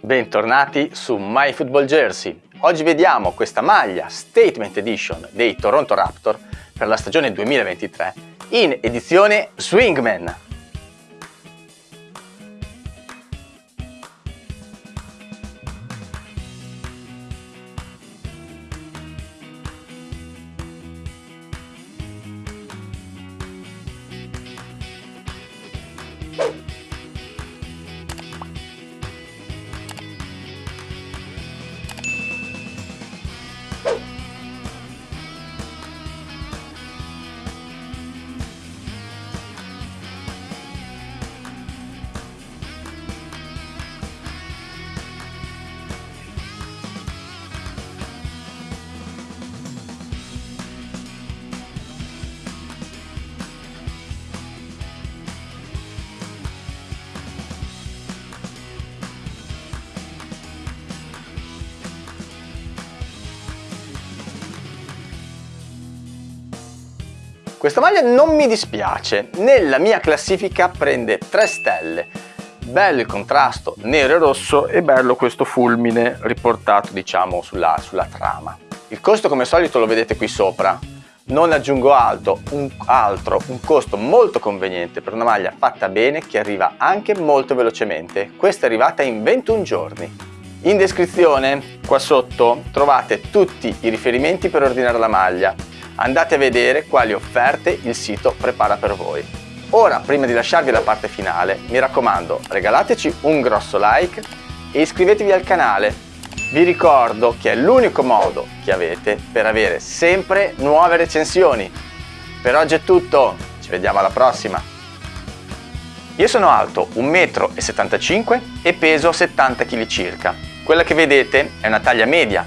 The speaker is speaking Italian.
Bentornati su My Football Jersey. Oggi vediamo questa maglia Statement Edition dei Toronto Raptor per la stagione 2023 in edizione Swingman. Questa maglia non mi dispiace, nella mia classifica prende 3 stelle. Bello il contrasto nero e rosso e bello questo fulmine riportato diciamo sulla, sulla trama. Il costo come al solito lo vedete qui sopra, non aggiungo altro un, altro, un costo molto conveniente per una maglia fatta bene che arriva anche molto velocemente. Questa è arrivata in 21 giorni. In descrizione qua sotto trovate tutti i riferimenti per ordinare la maglia andate a vedere quali offerte il sito prepara per voi. Ora, prima di lasciarvi la parte finale, mi raccomando, regalateci un grosso like e iscrivetevi al canale. Vi ricordo che è l'unico modo che avete per avere sempre nuove recensioni. Per oggi è tutto, ci vediamo alla prossima! Io sono alto 1,75 m e peso 70 kg circa. Quella che vedete è una taglia media